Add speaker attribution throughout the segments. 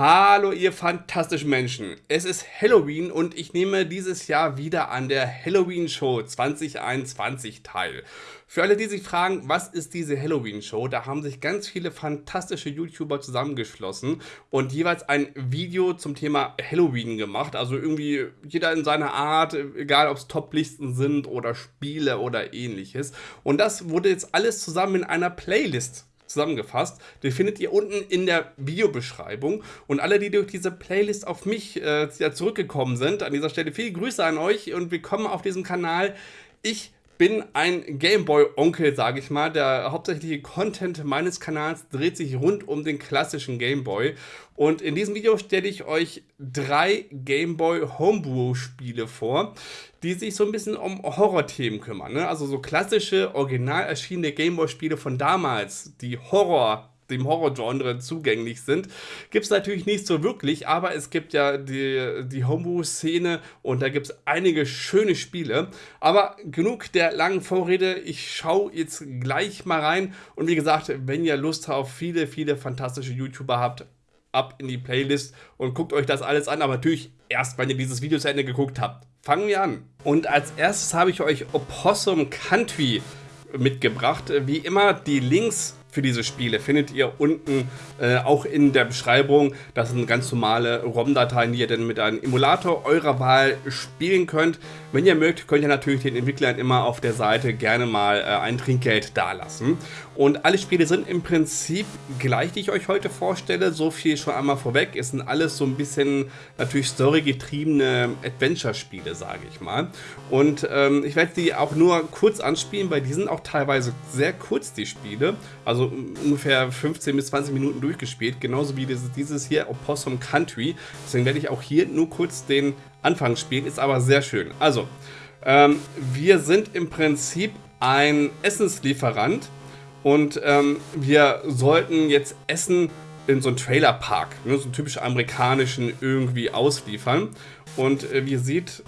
Speaker 1: Hallo ihr fantastischen Menschen, es ist Halloween und ich nehme dieses Jahr wieder an der Halloween Show 2021 teil. Für alle, die sich fragen, was ist diese Halloween Show, da haben sich ganz viele fantastische YouTuber zusammengeschlossen und jeweils ein Video zum Thema Halloween gemacht. Also irgendwie jeder in seiner Art, egal ob es Top-Listen sind oder Spiele oder ähnliches. Und das wurde jetzt alles zusammen in einer Playlist zusammengefasst. Den findet ihr unten in der Videobeschreibung. Und alle, die durch diese Playlist auf mich äh, zurückgekommen sind, an dieser Stelle viele Grüße an euch und willkommen auf diesem Kanal. Ich bin ein Gameboy-Onkel, sage ich mal. Der hauptsächliche Content meines Kanals dreht sich rund um den klassischen Gameboy. Und in diesem Video stelle ich euch drei Gameboy Homebrew-Spiele vor, die sich so ein bisschen um Horror-Themen kümmern. Ne? Also so klassische, original erschienene Gameboy-Spiele von damals, die Horror dem Horror-Genre zugänglich sind. Gibt es natürlich nicht so wirklich, aber es gibt ja die, die Homebrew-Szene und da gibt es einige schöne Spiele. Aber genug der langen Vorrede, ich schaue jetzt gleich mal rein und wie gesagt, wenn ihr Lust auf viele, viele fantastische YouTuber habt, ab in die Playlist und guckt euch das alles an, aber natürlich erst, wenn ihr dieses Video zu Ende geguckt habt. Fangen wir an. Und als erstes habe ich euch Opossum Country mitgebracht. Wie immer die Links für diese Spiele findet ihr unten äh, auch in der Beschreibung. Das sind ganz normale ROM-Dateien, die ihr dann mit einem Emulator eurer Wahl spielen könnt. Wenn ihr mögt, könnt ihr natürlich den Entwicklern immer auf der Seite gerne mal äh, ein Trinkgeld dalassen. Und alle Spiele sind im Prinzip gleich, die ich euch heute vorstelle. So viel schon einmal vorweg. Es sind alles so ein bisschen natürlich storygetriebene Adventure-Spiele, sage ich mal. Und ähm, ich werde die auch nur kurz anspielen, weil die sind auch teilweise sehr kurz, die Spiele. Also ungefähr 15 bis 20 Minuten durchgespielt. Genauso wie dieses, hier, Opossum Country. Deswegen werde ich auch hier nur kurz den Anfang spielen. Ist aber sehr schön. Also, ähm, wir sind im Prinzip ein Essenslieferant und ähm, wir sollten jetzt Essen in so einen Trailerpark, ne, so einen typisch amerikanischen irgendwie ausliefern. Und äh, wie ihr seht,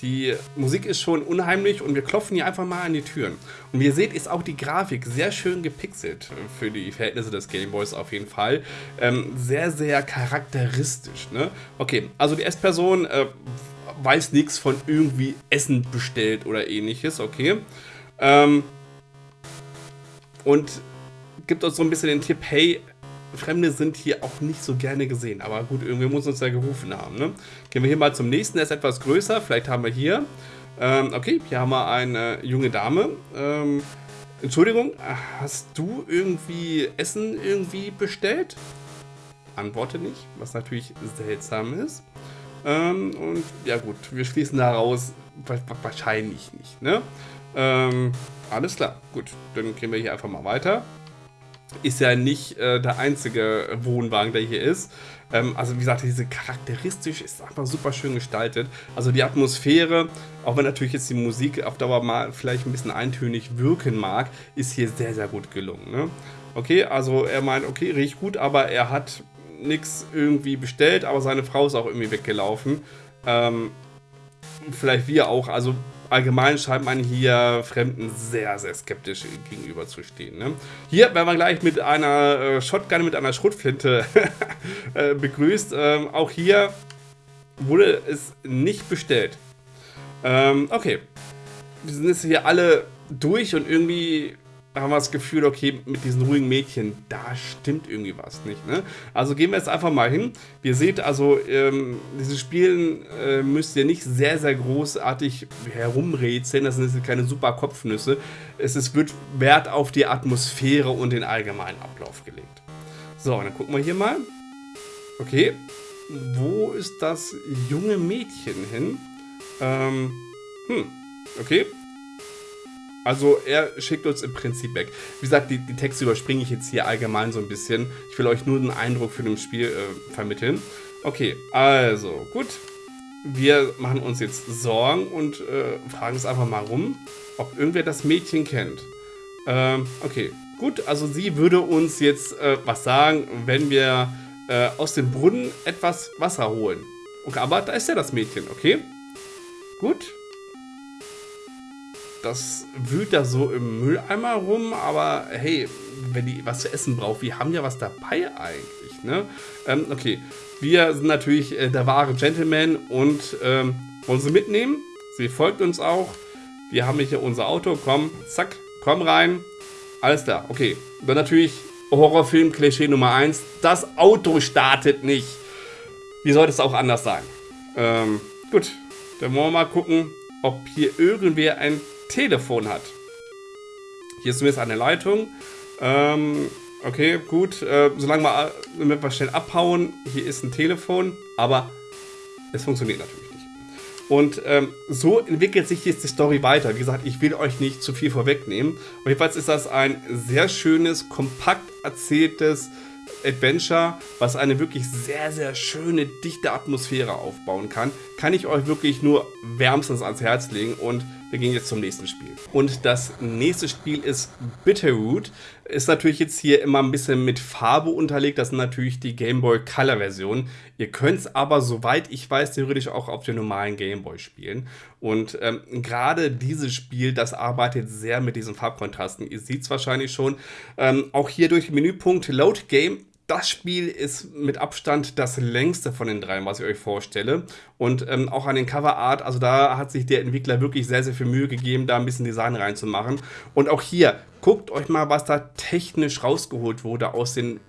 Speaker 1: die Musik ist schon unheimlich und wir klopfen hier einfach mal an die Türen. Und wie ihr seht, ist auch die Grafik sehr schön gepixelt für die Verhältnisse des Gameboys auf jeden Fall. Ähm, sehr, sehr charakteristisch. Ne? Okay, also die S-Person äh, weiß nichts von irgendwie Essen bestellt oder ähnliches, okay. Ähm, und gibt uns so ein bisschen den Tipp, hey, Fremde sind hier auch nicht so gerne gesehen. Aber gut, irgendwie muss uns ja gerufen haben. Ne? Gehen wir hier mal zum nächsten, der ist etwas größer. Vielleicht haben wir hier, ähm, okay, hier haben wir eine junge Dame. Ähm, Entschuldigung, hast du irgendwie Essen irgendwie bestellt? Antworte nicht, was natürlich seltsam ist. Ähm, und ja gut, wir schließen daraus, wahrscheinlich nicht. Ne? Ähm, alles klar, gut, dann gehen wir hier einfach mal weiter. Ist ja nicht äh, der einzige Wohnwagen, der hier ist. Ähm, also wie gesagt, diese charakteristisch ist einfach super schön gestaltet. Also die Atmosphäre, auch wenn natürlich jetzt die Musik auf Dauer mal vielleicht ein bisschen eintönig wirken mag, ist hier sehr, sehr gut gelungen. Ne? Okay, also er meint, okay, riecht gut, aber er hat nichts irgendwie bestellt, aber seine Frau ist auch irgendwie weggelaufen. Ähm, vielleicht wir auch, also allgemein scheint man hier Fremden sehr, sehr skeptisch gegenüber zu stehen. Ne? Hier werden wir gleich mit einer äh, Shotgun, mit einer Schrotflinte äh, begrüßt. Ähm, auch hier wurde es nicht bestellt. Ähm, okay. Wir sind jetzt hier alle durch und irgendwie haben wir das Gefühl, okay, mit diesen ruhigen Mädchen, da stimmt irgendwie was nicht. Ne? Also gehen wir jetzt einfach mal hin. Ihr seht also, ähm, diese Spielen äh, müsst ihr nicht sehr, sehr großartig herumrätseln. Das sind jetzt keine super Kopfnüsse. Es ist, wird Wert auf die Atmosphäre und den allgemeinen Ablauf gelegt. So, dann gucken wir hier mal. Okay, wo ist das junge Mädchen hin? Ähm, hm, okay, also er schickt uns im Prinzip weg. Wie gesagt, die, die Texte überspringe ich jetzt hier allgemein so ein bisschen. Ich will euch nur einen Eindruck für das Spiel äh, vermitteln. Okay, also gut. Wir machen uns jetzt Sorgen und äh, fragen es einfach mal rum, ob irgendwer das Mädchen kennt. Ähm, okay, gut. Also sie würde uns jetzt äh, was sagen, wenn wir äh, aus dem Brunnen etwas Wasser holen. Okay, aber da ist ja das Mädchen, okay? Gut. Das wühlt da so im Mülleimer rum, aber hey, wenn die was zu essen braucht, wir haben ja was dabei eigentlich, ne? Ähm, okay, wir sind natürlich äh, der wahre Gentleman und ähm, wollen sie mitnehmen. Sie folgt uns auch. Wir haben hier unser Auto, komm, zack, komm rein. Alles klar, okay. Dann natürlich Horrorfilm-Klischee Nummer 1. Das Auto startet nicht. Wie sollte es auch anders sein? Ähm, gut, dann wollen wir mal gucken, ob hier irgendwer ein Telefon hat. Hier ist zumindest eine Leitung. Ähm, okay, gut. Äh, solange wir, wir schnell abhauen, hier ist ein Telefon, aber es funktioniert natürlich nicht. Und ähm, so entwickelt sich jetzt die Story weiter. Wie gesagt, ich will euch nicht zu viel vorwegnehmen. Und jedenfalls ist das ein sehr schönes, kompakt erzähltes Adventure, was eine wirklich sehr, sehr schöne, dichte Atmosphäre aufbauen kann, kann ich euch wirklich nur wärmstens ans Herz legen und wir gehen jetzt zum nächsten Spiel. Und das nächste Spiel ist Bitterroot. Ist natürlich jetzt hier immer ein bisschen mit Farbe unterlegt. Das sind natürlich die Game Boy Color Version. Ihr könnt es aber, soweit ich weiß, theoretisch auch auf dem normalen Game Boy spielen. Und ähm, gerade dieses Spiel, das arbeitet sehr mit diesen Farbkontrasten. Ihr seht es wahrscheinlich schon. Ähm, auch hier durch den Menüpunkt Load Game das Spiel ist mit Abstand das längste von den dreien, was ich euch vorstelle. Und ähm, auch an den Coverart, also da hat sich der Entwickler wirklich sehr, sehr viel Mühe gegeben, da ein bisschen Design reinzumachen. Und auch hier, guckt euch mal, was da technisch rausgeholt wurde aus den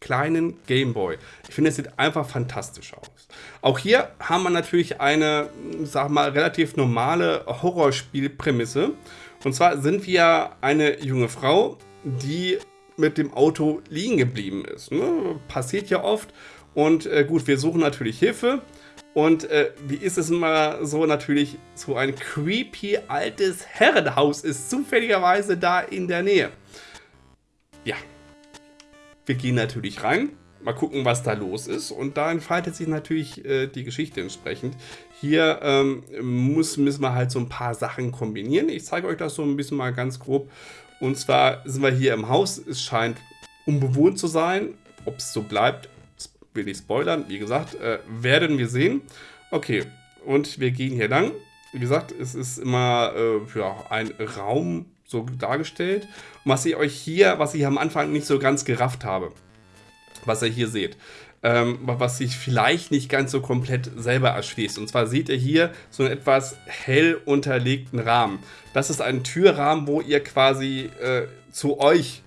Speaker 1: kleinen Gameboy. Ich finde, es sieht einfach fantastisch aus. Auch hier haben wir natürlich eine, sag mal, relativ normale Horrorspielprämisse. Und zwar sind wir eine junge Frau, die mit dem Auto liegen geblieben ist. Ne? Passiert ja oft. Und äh, gut, wir suchen natürlich Hilfe. Und äh, wie ist es immer so natürlich, so ein creepy altes Herrenhaus ist zufälligerweise da in der Nähe. Ja, wir gehen natürlich rein, mal gucken, was da los ist. Und da entfaltet sich natürlich äh, die Geschichte entsprechend. Hier ähm, muss, müssen wir halt so ein paar Sachen kombinieren. Ich zeige euch das so ein bisschen mal ganz grob. Und zwar sind wir hier im Haus. Es scheint unbewohnt zu sein. Ob es so bleibt, will ich spoilern. Wie gesagt, äh, werden wir sehen. Okay, und wir gehen hier lang. Wie gesagt, es ist immer äh, ja, ein Raum so dargestellt. Und was ich euch hier, was ich am Anfang nicht so ganz gerafft habe, was ihr hier seht, ähm, was sich vielleicht nicht ganz so komplett selber erschließt. Und zwar seht ihr hier so einen etwas hell unterlegten Rahmen. Das ist ein Türrahmen, wo ihr quasi äh, zu euch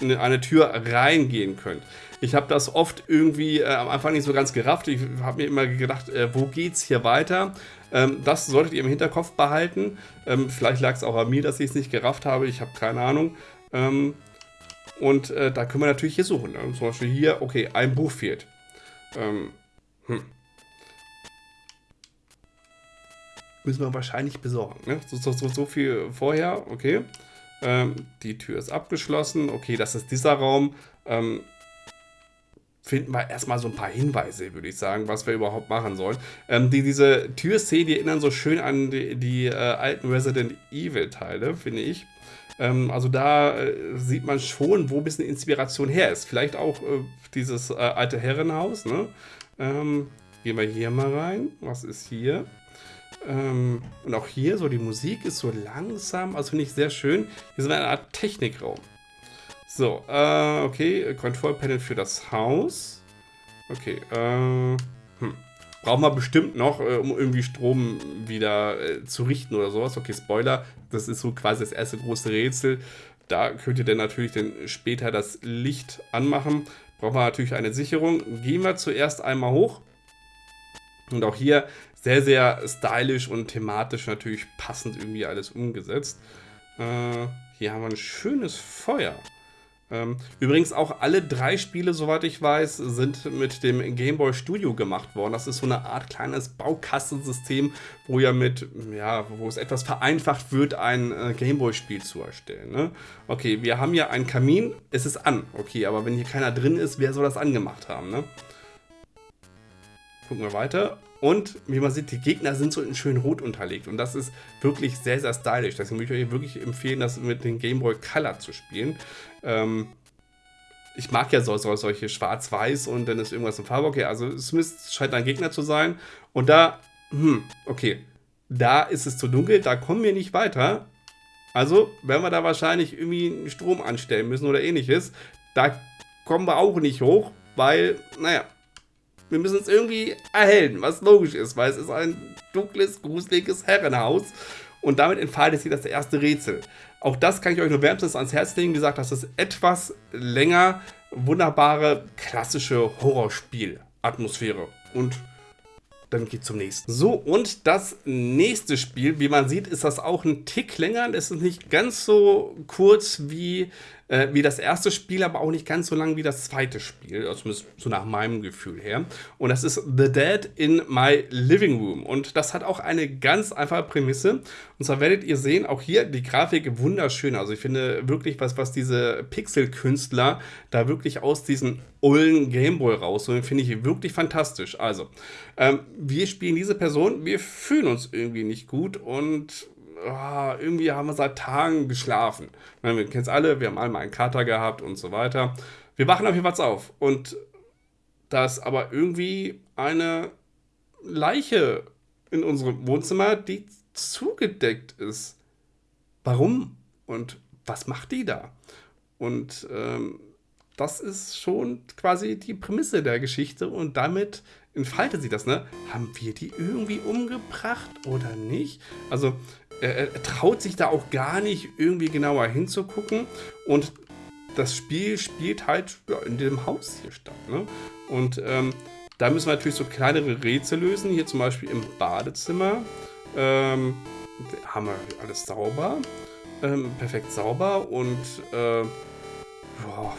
Speaker 1: in eine Tür reingehen könnt. Ich habe das oft irgendwie äh, am Anfang nicht so ganz gerafft. Ich habe mir immer gedacht, äh, wo geht's hier weiter? Ähm, das solltet ihr im Hinterkopf behalten. Ähm, vielleicht lag es auch an mir, dass ich es nicht gerafft habe. Ich habe keine Ahnung. Ähm, und äh, da können wir natürlich hier suchen. Ne? Zum Beispiel hier, okay, ein Buch fehlt. Ähm, hm. Müssen wir wahrscheinlich besorgen. Ne? So, so, so, so viel vorher, okay. Ähm, die Tür ist abgeschlossen. Okay, das ist dieser Raum. Ähm, finden wir erstmal so ein paar Hinweise, würde ich sagen, was wir überhaupt machen sollen. Ähm, die, diese Türszenen, die erinnern so schön an die, die äh, alten Resident Evil Teile, finde ich. Ähm, also da äh, sieht man schon, wo ein bisschen Inspiration her ist. Vielleicht auch äh, dieses äh, alte Herrenhaus. Ne? Ähm, gehen wir hier mal rein. Was ist hier? Ähm, und auch hier, so die Musik ist so langsam, also finde ich sehr schön. Hier sind wir in einer Art Technikraum. So, äh, okay, Control Panel für das Haus. Okay, äh. Brauchen wir bestimmt noch, äh, um irgendwie Strom wieder äh, zu richten oder sowas. Okay, Spoiler, das ist so quasi das erste große Rätsel. Da könnt ihr dann natürlich dann später das Licht anmachen. Brauchen wir natürlich eine Sicherung. Gehen wir zuerst einmal hoch. Und auch hier sehr, sehr stylisch und thematisch natürlich passend irgendwie alles umgesetzt. Äh, hier haben wir ein schönes Feuer. Ähm, übrigens auch alle drei Spiele, soweit ich weiß, sind mit dem Game Boy Studio gemacht worden. Das ist so eine Art kleines Baukastensystem, wo ja mit, ja, wo es etwas vereinfacht wird, ein äh, Game Boy Spiel zu erstellen. Ne? Okay, wir haben ja einen Kamin, es ist an. Okay, aber wenn hier keiner drin ist, wer soll das angemacht haben, ne? Gucken wir weiter. Und wie man sieht, die Gegner sind so in schön rot unterlegt. Und das ist wirklich sehr, sehr stylisch. Deswegen würde ich euch wirklich empfehlen, das mit dem Game Boy Color zu spielen. Ähm, ich mag ja so, so, solche schwarz-weiß und dann ist irgendwas in Farbe. Okay, also es scheint ein Gegner zu sein. Und da, hm, okay. da ist es zu dunkel, da kommen wir nicht weiter. Also werden wir da wahrscheinlich irgendwie einen Strom anstellen müssen oder ähnliches. Da kommen wir auch nicht hoch, weil, naja, wir müssen es irgendwie erhellen, was logisch ist, weil es ist ein dunkles, gruseliges Herrenhaus. Und damit entfaltet sich das erste Rätsel. Auch das kann ich euch nur wärmstens ans Herz legen. Wie gesagt, das ist etwas länger. Wunderbare, klassische Horrorspiel-Atmosphäre. Und dann geht zum nächsten. So, und das nächste Spiel, wie man sieht, ist das auch ein Tick länger. Es ist nicht ganz so kurz wie äh, wie das erste Spiel, aber auch nicht ganz so lang wie das zweite Spiel, also zumindest so nach meinem Gefühl her. Und das ist The Dead in My Living Room. Und das hat auch eine ganz einfache Prämisse. Und zwar werdet ihr sehen, auch hier die Grafik wunderschön. Also ich finde wirklich, was, was diese Pixel-Künstler da wirklich aus diesem ollen Gameboy rausholen, finde ich wirklich fantastisch. Also, ähm, wir spielen diese Person, wir fühlen uns irgendwie nicht gut und oh, irgendwie haben wir seit Tagen geschlafen. Wir kennen es alle, wir haben einmal einen Kater gehabt und so weiter. Wir wachen auf jeden Fall auf und da ist aber irgendwie eine Leiche in unserem Wohnzimmer, die zugedeckt ist. Warum? Und was macht die da? Und ähm, das ist schon quasi die Prämisse der Geschichte und damit entfaltet sie das, ne? Haben wir die irgendwie umgebracht oder nicht? Also er, er, traut sich da auch gar nicht irgendwie genauer hinzugucken und das Spiel spielt halt in dem Haus hier statt. Ne? Und ähm, da müssen wir natürlich so kleinere Rätsel lösen. Hier zum Beispiel im Badezimmer ähm, haben wir alles sauber, ähm, perfekt sauber und äh, boah,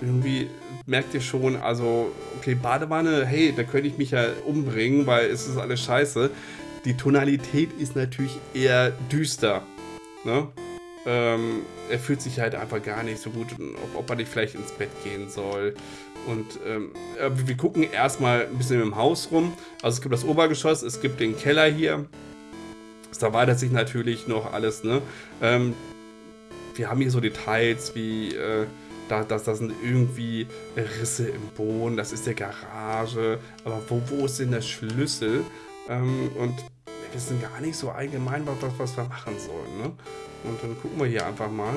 Speaker 1: irgendwie merkt ihr schon, also, okay, Badewanne, hey, da könnte ich mich ja umbringen, weil es ist alles scheiße. Die Tonalität ist natürlich eher düster. Ne? Ähm, er fühlt sich halt einfach gar nicht so gut, ob, ob er nicht vielleicht ins Bett gehen soll. Und ähm, wir gucken erstmal ein bisschen im Haus rum. Also es gibt das Obergeschoss, es gibt den Keller hier. Es erweitert sich natürlich noch alles. Ne? Ähm, wir haben hier so Details wie... Äh, da, das, das sind irgendwie Risse im Boden, das ist der Garage, aber wo, wo ist denn der Schlüssel? Ähm, und wir wissen gar nicht so allgemein, was, was wir machen sollen. Ne? Und dann gucken wir hier einfach mal.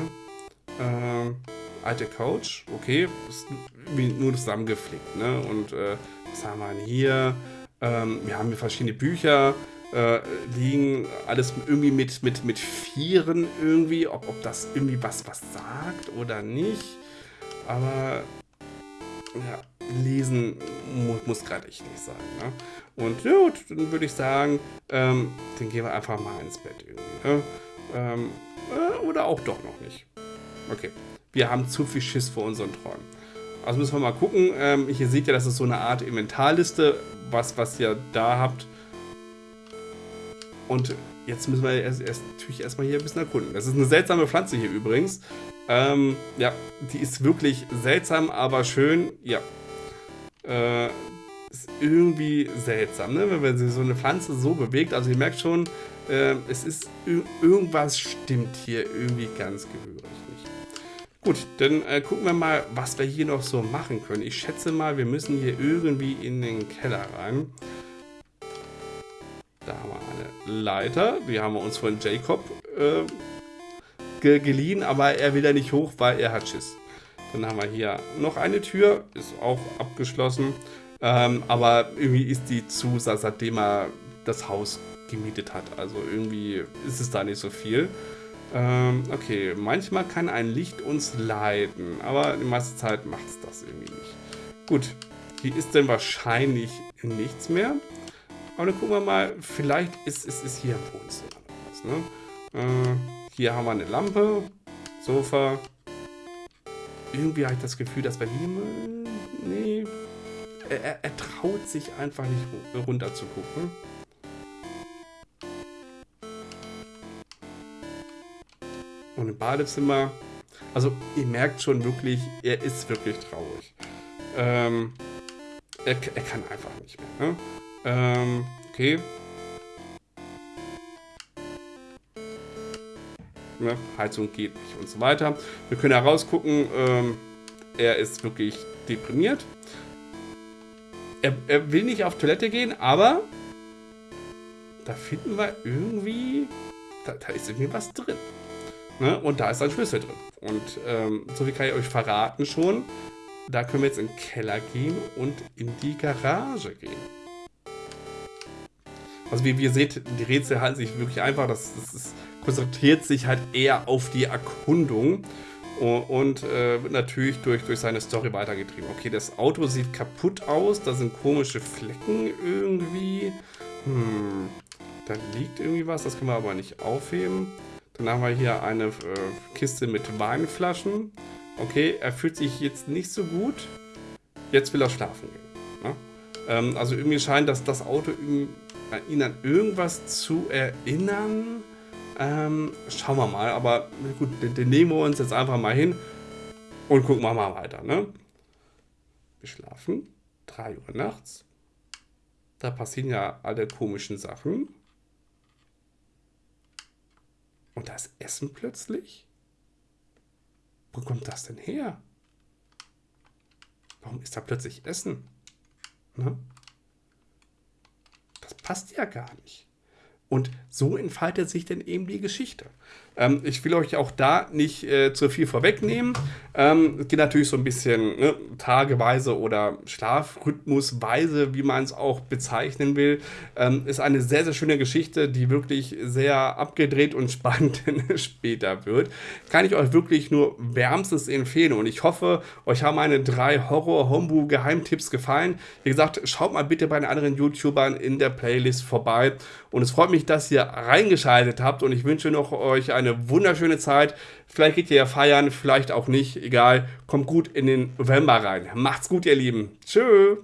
Speaker 1: Ähm, alte Couch, okay, ist nur zusammengeflickt. Ne? Und äh, was haben wir denn hier? Ähm, wir haben hier verschiedene Bücher. Äh, liegen alles irgendwie mit, mit, mit Vieren irgendwie, ob, ob das irgendwie was, was sagt oder nicht. Aber ja, lesen muss, muss gerade echt nicht sein. Ne? Und ja, dann würde ich sagen, ähm, dann gehen wir einfach mal ins Bett irgendwie. Ne? Ähm, äh, oder auch doch noch nicht. Okay, wir haben zu viel Schiss vor unseren Träumen. Also müssen wir mal gucken. Ähm, hier seht ihr, das ist so eine Art Inventarliste, was, was ihr da habt. Und jetzt müssen wir erst, erst, natürlich erstmal hier ein bisschen erkunden. Das ist eine seltsame Pflanze hier übrigens. Ähm, ja, die ist wirklich seltsam, aber schön. Ja. Äh, ist irgendwie seltsam, ne? wenn man so eine Pflanze so bewegt. Also ihr merkt schon, äh, es ist irgendwas stimmt hier irgendwie ganz gehörig nicht. Gut, dann äh, gucken wir mal, was wir hier noch so machen können. Ich schätze mal, wir müssen hier irgendwie in den Keller rein. Leiter. Die haben wir uns von Jacob äh, ge geliehen, aber er will da nicht hoch, weil er hat Schiss. Dann haben wir hier noch eine Tür, ist auch abgeschlossen. Ähm, aber irgendwie ist die zu, seitdem er das Haus gemietet hat. Also irgendwie ist es da nicht so viel. Ähm, okay, manchmal kann ein Licht uns leiden, aber die meiste Zeit macht es das irgendwie nicht. Gut, hier ist dann wahrscheinlich nichts mehr. Aber dann gucken wir mal, vielleicht ist es ist, ist hier im Wohnzimmer was. Ne? Äh, hier haben wir eine Lampe, Sofa. Irgendwie habe ich das Gefühl, dass wir hier... Nee. Er, er, er traut sich einfach nicht runter zu gucken. Und im Badezimmer... Also, ihr merkt schon wirklich, er ist wirklich traurig. Ähm, er, er kann einfach nicht mehr. Ne? Ähm, okay. ne? Heizung geht nicht und so weiter. Wir können herausgucken, ähm, er ist wirklich deprimiert. er, er will nicht auf Toilette gehen, aber da finden wir irgendwie, da, da ist irgendwie was drin. Ne? Und da ist ein Schlüssel drin. Und ähm, so viel kann ich euch verraten schon. Da können wir jetzt in den Keller gehen und in die Garage gehen. Also wie, wie ihr seht, die Rätsel halten sich wirklich einfach. Das, das ist, konzentriert sich halt eher auf die Erkundung und äh, wird natürlich durch, durch seine Story weitergetrieben. Okay, das Auto sieht kaputt aus, da sind komische Flecken irgendwie. Hm, da liegt irgendwie was, das können wir aber nicht aufheben. Dann haben wir hier eine äh, Kiste mit Weinflaschen. Okay, er fühlt sich jetzt nicht so gut. Jetzt will er schlafen gehen. Ähm, also irgendwie scheint dass das Auto ihn, äh, ihn an irgendwas zu erinnern. Ähm, schauen wir mal, aber gut, den, den, nehmen wir uns jetzt einfach mal hin und gucken wir mal weiter. Ne? Wir schlafen, 3 Uhr nachts. Da passieren ja alle komischen Sachen. Und das Essen plötzlich? Wo kommt das denn her? Warum ist da plötzlich Essen? Ne? Das passt ja gar nicht. Und so entfaltet sich dann eben die Geschichte. Ähm, ich will euch auch da nicht äh, zu viel vorwegnehmen. Ähm, es geht natürlich so ein bisschen ne, tageweise oder Schlafrhythmusweise, wie man es auch bezeichnen will. Ähm, ist eine sehr, sehr schöne Geschichte, die wirklich sehr abgedreht und spannend später wird. Kann ich euch wirklich nur wärmstens empfehlen. Und ich hoffe, euch haben meine drei Horror-Homebrew-Geheimtipps gefallen. Wie gesagt, schaut mal bitte bei den anderen YouTubern in der Playlist vorbei. Und es freut mich, dass ihr reingeschaltet habt. Und ich wünsche noch euch eine eine wunderschöne Zeit. Vielleicht geht ihr ja feiern, vielleicht auch nicht. Egal. Kommt gut in den November rein. Macht's gut, ihr Lieben. Tschö.